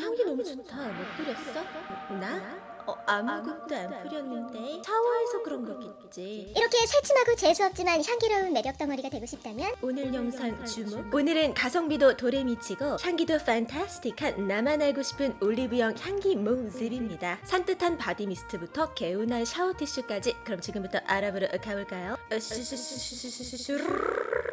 향기 너무 좋다. 뭐 뿌렸어? 나? 어, 아무것도 안 뿌렸는데 샤워해서 그런 거겠지. 이렇게 새침하고 재수없지만 향기로운 매력 덩어리가 되고 싶다면 오늘 영상 주목. 오늘은 가성비도 도레 미치고 향기도 fantastic한 나만 알고 싶은 올리브영 향기 모음입니다. 산뜻한 바디 미스트부터 개운한 샤워 티슈까지. 그럼 지금부터 알아보러 가볼까요?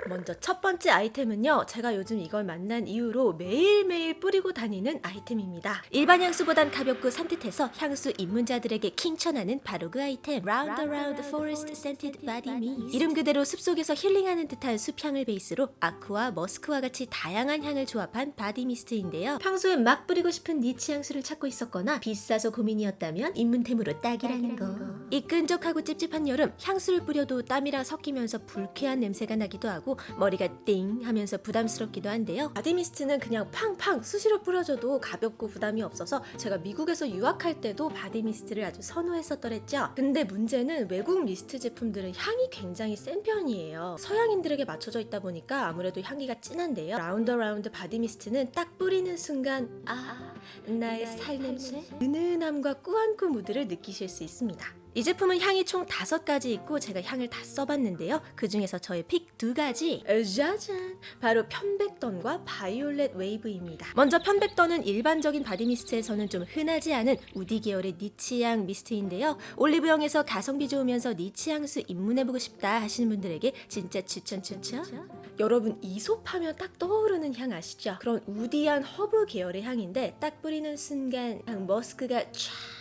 먼저 첫 번째 아이템은요. 제가 요즘 이걸 만난 이후로 매일매일 뿌리고 다니는 아이템입니다. 일반 향수보단 가볍고 산뜻해서 향수 입문자들에게 킹천하는 바로 그 아이템. Round Around Forest Scented Body Mist. 이름 그대로 숲속에서 힐링하는 듯한 숲향을 베이스로 아쿠아, 머스크와 같이 다양한 향을 조합한 바디 미스트인데요. 평소에 막 뿌리고 싶은 니치 향수를 찾고 있었거나 비싸서 고민이었다면 입문템으로 딱이라는 거. 이 끈적하고 찝찝한 여름 향수를 뿌려도 땀이랑 섞이면서 불쾌한 냄새가 나기도 하고 머리가 띵 하면서 부담스럽기도 한데요. 바디 미스트는 그냥 팡팡 수시로 뿌려줘도 가볍고 부담이 없어서 제가 미국에서 유학할 때도 바디 미스트를 아주 선호했었더랬죠. 근데 문제는 외국 미스트 제품들은 향이 굉장히 센 편이에요. 서양인들에게 맞춰져 있다 보니까 아무래도 향기가 진한데요. 라운드 어라운드 바디 미스트는 딱 뿌리는 순간 아 나의 살 냄새 은은함과 꾸안꾸 무드를 느끼실 수 있습니다. 이 제품은 향이 총 다섯 가지 있고 제가 향을 다 써봤는데요. 그 중에서 저의 pick 두 가지 짜잔 바로 편백던과 바이올렛 웨이브입니다. 먼저 편백던은 일반적인 바디 미스트에서는 좀 흔하지 않은 우디 계열의 니치향 미스트인데요. 올리브영에서 가성비 좋으면서 니치 향수 입문해보고 싶다 하시는 분들에게 진짜 추천 추천. 여러분 이솝하면 딱 떠오르는 향 아시죠? 그런 우디한 허브 계열의 향인데 딱 뿌리는 순간 향 머스크가 촤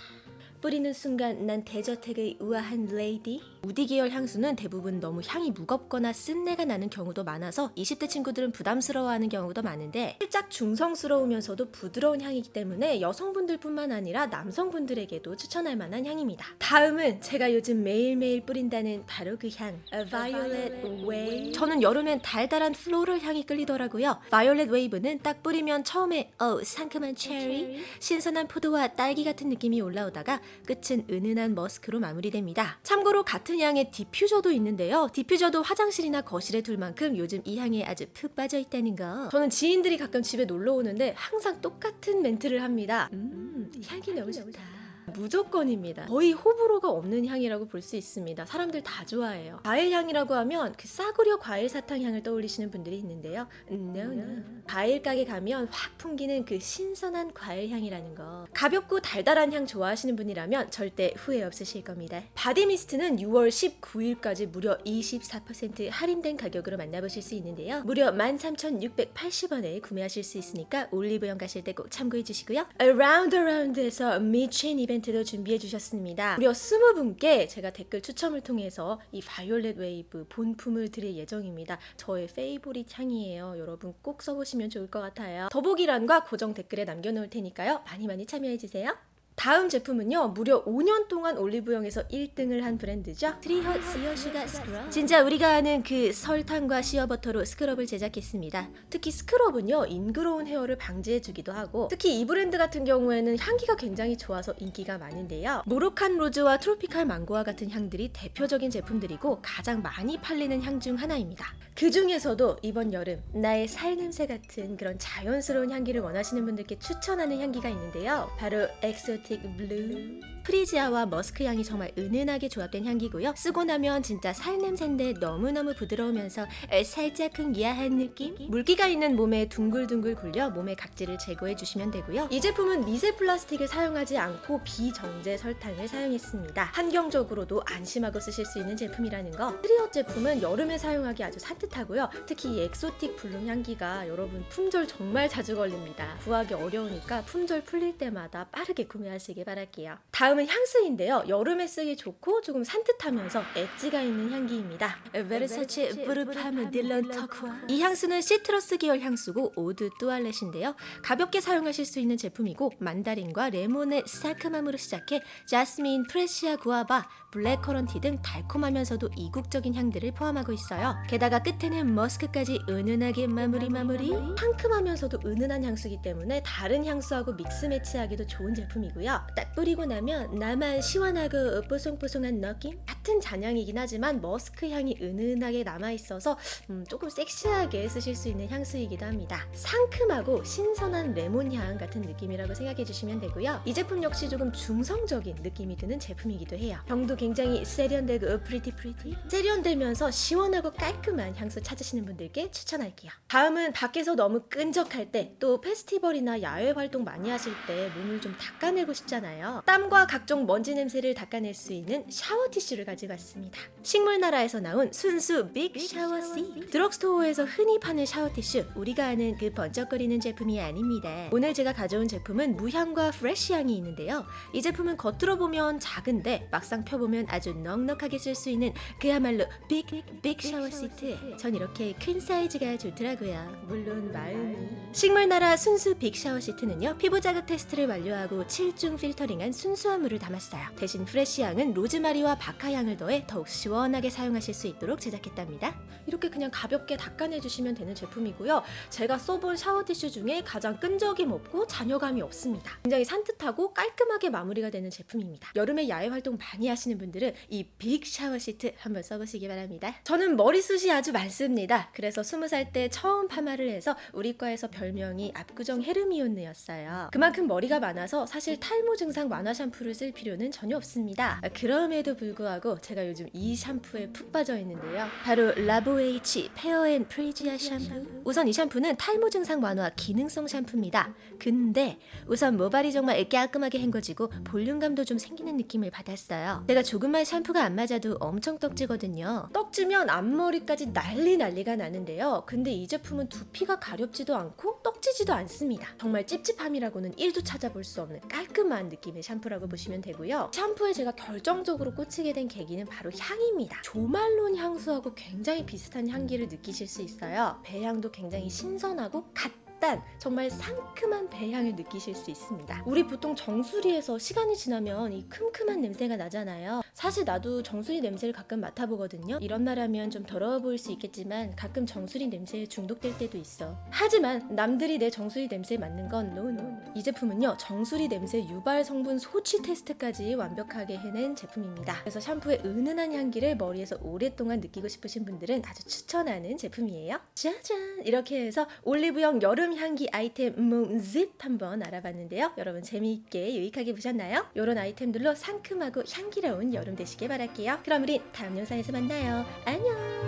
뿌리는 순간 난 대저택의 우아한 레이디? 우디 계열 향수는 대부분 너무 향이 무겁거나 쓴내가 나는 경우도 많아서 20대 친구들은 부담스러워하는 경우도 많은데 살짝 중성스러우면서도 부드러운 향이기 때문에 여성분들뿐만 아니라 남성분들에게도 추천할 만한 향입니다. 다음은 제가 요즘 매일매일 뿌린다는 바로 그 향 바이올렛 웨이브 저는 여름엔 달달한 플로럴 향이 끌리더라고요. 바이올렛 웨이브는 딱 뿌리면 처음에 어 상큼한 체리 신선한 포도와 딸기 같은 느낌이 올라오다가 끝은 은은한 머스크로 마무리됩니다. 참고로 같은 향의 디퓨저도 있는데요. 디퓨저도 화장실이나 거실에 둘 만큼 요즘 이 향에 아주 푹 빠져 있다는 거. 저는 지인들이 가끔 집에 놀러 오는데 항상 똑같은 멘트를 합니다. 음, 향이 너무 좋다. 무조건입니다. 거의 호불호가 없는 향이라고 볼 수 있습니다. 사람들 다 좋아해요. 과일 향이라고 하면 그 싸구려 과일 사탕 향을 떠올리시는 분들이 있는데요. No, no. 과일 가게 가면 확 풍기는 그 신선한 과일 향이라는 거. 가볍고 달달한 향 좋아하시는 분이라면 절대 후회 없으실 겁니다. 바디 미스트는 6월 19일까지 무려 24% 할인된 가격으로 만나보실 수 있는데요. 무려 13,680원에 구매하실 수 있으니까 올리브영 가실 때 꼭 참고해 주시고요. Round Around에서 미친 이벤트도 준비해 주셨습니다. 무려 20분께 제가 댓글 추첨을 통해서 이 바이올렛 웨이브 본품을 드릴 예정입니다. 저의 favorite 향이에요. 여러분 꼭 써보시면 좋을 것 같아요. 더보기란과 고정 댓글에 남겨놓을 테니까요. 많이 많이 참여해 주세요. 다음 제품은요 무려 5년 동안 올리브영에서 1등을 한 브랜드죠. 트리헛 시어슈가 스크럽 진짜 우리가 아는 그 설탕과 시어버터로 스크럽을 제작했습니다. 특히 스크럽은요 ingrown hair를 방지해주기도 하고 특히 이 브랜드 같은 경우에는 향기가 굉장히 좋아서 인기가 많은데요. 모로칸 로즈와 트로피칼 망고와 같은 향들이 대표적인 제품들이고 가장 많이 팔리는 향 중 하나입니다. 그 중에서도 이번 여름 나의 살 냄새 같은 그런 자연스러운 향기를 원하시는 분들께 추천하는 향기가 있는데요. 바로 엑소틱 블룸 프리지아와 머스크 향이 정말 은은하게 조합된 향기고요. 쓰고 나면 진짜 살 냄새인데 너무너무 부드러우면서 살짝 은근 야한 느낌? 물기가 있는 몸에 둥글둥글 굴려 몸의 각질을 제거해 주시면 되고요. 이 제품은 미세 플라스틱을 사용하지 않고 비정제 설탕을 사용했습니다. 환경적으로도 안심하고 쓰실 수 있는 제품이라는 거. 트리헛 제품은 여름에 사용하기 아주 산뜻하고요. 특히 이 엑소틱 블룸 향기가 여러분 품절 정말 자주 걸립니다. 구하기 어려우니까 품절 풀릴 때마다 빠르게 구매하시길 바랄게요. 다음 다음은 향수인데요. 여름에 쓰기 좋고 조금 산뜻하면서 엣지가 있는 향기입니다. 베르사체 뿌르 팜므 딜런 터콰이즈 이 향수는 시트러스 계열 향수고 eau de toilette인데요. 가볍게 사용하실 수 있는 제품이고 만다린과 레몬의 상큼함으로 시작해 자스민, 프리지아, 구아바, 블랙커런트 등 달콤하면서도 이국적인 향들을 포함하고 있어요. 게다가 끝에는 머스크까지 은은하게 마무리 마무리. 상큼하면서도 은은한 향수이기 때문에 다른 향수하고 mix match하기도 좋은 제품이고요. 딱 뿌리고 나면 나만 시원하고 뽀송뽀송한 느낌? 같은 잔향이긴 하지만 머스크 향이 은은하게 남아 있어서 음, 조금 섹시하게 쓰실 수 있는 향수이기도 합니다. 상큼하고 신선한 레몬 향 같은 느낌이라고 생각해 주시면 되고요. 이 제품 역시 조금 중성적인 느낌이 드는 제품이기도 해요. 병도 굉장히 세련되고 pretty pretty 세련되면서 시원하고 깔끔한 향수 찾으시는 분들께 추천할게요. 다음은 밖에서 너무 끈적할 때 또 페스티벌이나 야외 활동 많이 하실 때 몸을 좀 닦아내고 싶잖아요. 땀과 각종 먼지 냄새를 닦아낼 수 있는 샤워 티슈를 가지고 왔습니다. 식물나라에서 나온 순수 빅 샤워 시트. 드럭스토어에서 흔히 파는 샤워 티슈, 우리가 아는 그 번쩍거리는 제품이 아닙니다. 오늘 제가 가져온 제품은 무향과 fresh 향이 있는데요. 이 제품은 겉으로 보면 작은데 막상 펴보면 아주 넉넉하게 쓸 수 있는 그야말로 big, big 샤워 시트. 전 이렇게 큰 사이즈가 좋더라고요. 물론 마음이. 식물나라 순수 big 샤워 시트는요, 피부 자극 테스트를 완료하고 7중 필터링한 순수한 물을 담았어요. 대신 fresh향은 로즈마리와 박하향을 더해 더욱 시원하게 사용하실 수 있도록 제작했답니다. 이렇게 그냥 가볍게 닦아내주시면 되는 제품이고요. 제가 써본 샤워 티슈 중에 가장 끈적임 없고 잔여감이 없습니다. 굉장히 산뜻하고 깔끔하게 마무리가 되는 제품입니다. 여름에 야외 활동 많이 하시는 분들은 이 big 샤워 시트 한번 써보시기 바랍니다. 저는 머리숱이 아주 많습니다. 그래서 20살 때 처음 파마를 해서 우리 과에서 별명이 압구정 헤르미온느였어요. 그만큼 머리가 많아서 사실 탈모 증상 완화 샴푸를 쓸 필요는 전혀 없습니다. 그럼에도 불구하고 제가 요즘 이 샴푸에 푹 빠져 있는데요. 바로 라보에이치 pear and 프리지아 샴푸. 우선 이 샴푸는 탈모 증상 완화 기능성 샴푸입니다. 근데 우선 모발이 정말 깔끔하게 헹궈지고 볼륨감도 좀 생기는 느낌을 받았어요. 제가 조금만 샴푸가 안 맞아도 엄청 떡지거든요. 떡지면 앞머리까지 난리 난리가 나는데요. 근데 이 제품은 두피가 가렵지도 않고 떡지지도 않습니다. 정말 찝찝함이라고는 1도 찾아볼 수 없는 깔끔한 느낌의 샴푸라고 보시면 되고요. 샴푸에 제가 결정적으로 꽂히게 된 계기는 바로 향입니다. 조말론 향수하고 굉장히 비슷한 향기를 느끼실 수 있어요. 배향도 굉장히 신선하고 갓 딴 정말 상큼한 배향을 느끼실 수 있습니다. 우리 보통 정수리에서 시간이 지나면 이 큼큼한 냄새가 나잖아요. 사실 나도 정수리 냄새를 가끔 맡아보거든요. 이런 말하면 좀 더러워 보일 수 있겠지만 가끔 정수리 냄새에 중독될 때도 있어. 하지만 남들이 내 정수리 냄새에 맡는 건 no no. 이 제품은요 정수리 냄새 유발 성분 소취 테스트까지 완벽하게 해낸 제품입니다. 그래서 샴푸의 은은한 향기를 머리에서 오랫동안 느끼고 싶으신 분들은 아주 추천하는 제품이에요. 짜잔! 이렇게 해서 올리브영 여름 향기 아이템 모음집 한번 알아봤는데요. 여러분 재미있게 유익하게 보셨나요? 이런 아이템들로 상큼하고 향기로운 여름 되시길 바랄게요. 그럼 우리 다음 영상에서 만나요. 안녕!